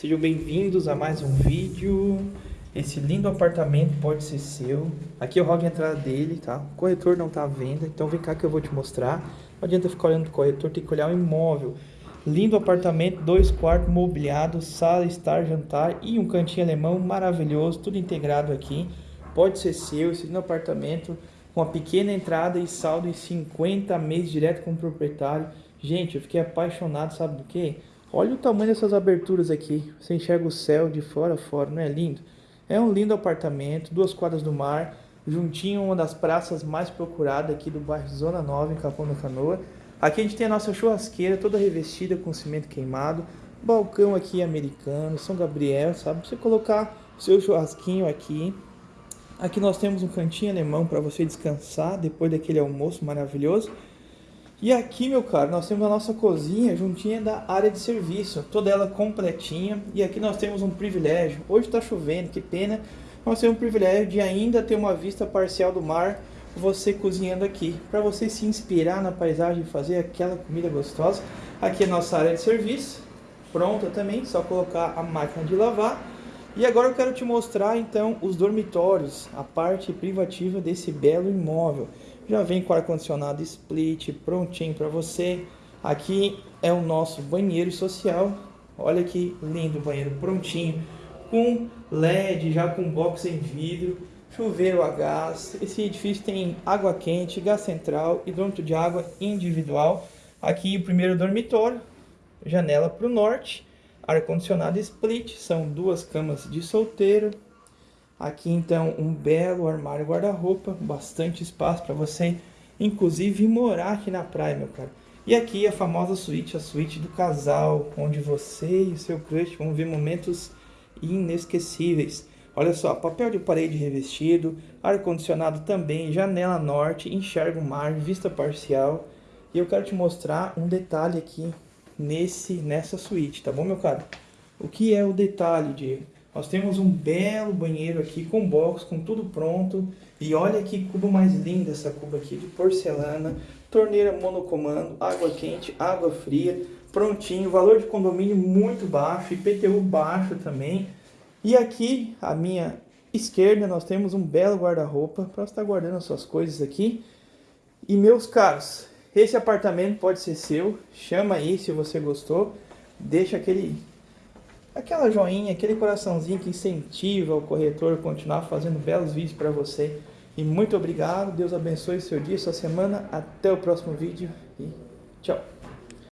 Sejam bem-vindos a mais um vídeo. Esse lindo apartamento pode ser seu. Aqui é o hall de entrada dele, tá? O corretor não tá à venda, então vem cá que eu vou te mostrar. Não adianta ficar olhando o corretor, tem que olhar o imóvel. Lindo apartamento, dois quartos mobiliados, sala, estar, jantar e um cantinho alemão maravilhoso, tudo integrado aqui. Pode ser seu, esse lindo apartamento com a pequena entrada e saldo em 50 meses direto com o proprietário. Gente, eu fiquei apaixonado, sabe do que? Olha o tamanho dessas aberturas aqui. Você enxerga o céu de fora a fora, não é lindo? É um lindo apartamento, duas quadras do mar, juntinho uma das praças mais procuradas aqui do bairro Zona Nova, em Capão da Canoa. Aqui a gente tem a nossa churrasqueira toda revestida com cimento queimado, balcão aqui americano, São Gabriel, sabe? Você colocar seu churrasquinho aqui. Aqui nós temos um cantinho alemão para você descansar depois daquele almoço maravilhoso. E aqui, meu caro, nós temos a nossa cozinha juntinha da área de serviço, toda ela completinha. E aqui nós temos um privilégio. Hoje está chovendo, que pena. Nós temos um privilégio de ainda ter uma vista parcial do mar, você cozinhando aqui, para você se inspirar na paisagem e fazer aquela comida gostosa. Aqui é a nossa área de serviço, pronta também, só colocar a máquina de lavar. E agora eu quero te mostrar então os dormitórios, a parte privativa desse belo imóvel. Já vem com ar-condicionado split, prontinho para você. Aqui é o nosso banheiro social. Olha que lindo banheiro prontinho, com LED, já com box em vidro, chuveiro a gás. Esse edifício tem água quente, gás central, hidrômetro de água individual. Aqui o primeiro dormitório, janela para o norte, ar-condicionado split, são duas camas de solteiro, Aqui então um belo armário guarda-roupa, bastante espaço para você, inclusive morar aqui na praia, meu cara. E aqui a famosa suíte, a suíte do casal, onde você e o seu crush vão ver momentos inesquecíveis. Olha só, papel de parede revestido, ar-condicionado também, janela norte, enxerga o mar, vista parcial. E eu quero te mostrar um detalhe aqui nesse, nessa suíte, tá bom, meu cara? O que é o detalhe, Diego? Nós temos um belo banheiro aqui com box, com tudo pronto. E olha que cubo mais lindo essa cuba aqui de porcelana. Torneira monocomando, água quente, água fria, prontinho. Valor de condomínio muito baixo, IPTU baixo também. E aqui, à minha esquerda, nós temos um belo guarda-roupa para estar guardando as suas coisas aqui. E meus caros, esse apartamento pode ser seu. Chama aí se você gostou. Deixa aquele aquela joinha, aquele coraçãozinho que incentiva o corretor a continuar fazendo belos vídeos para você. E muito obrigado, Deus abençoe seu dia, sua semana. Até o próximo vídeo e tchau.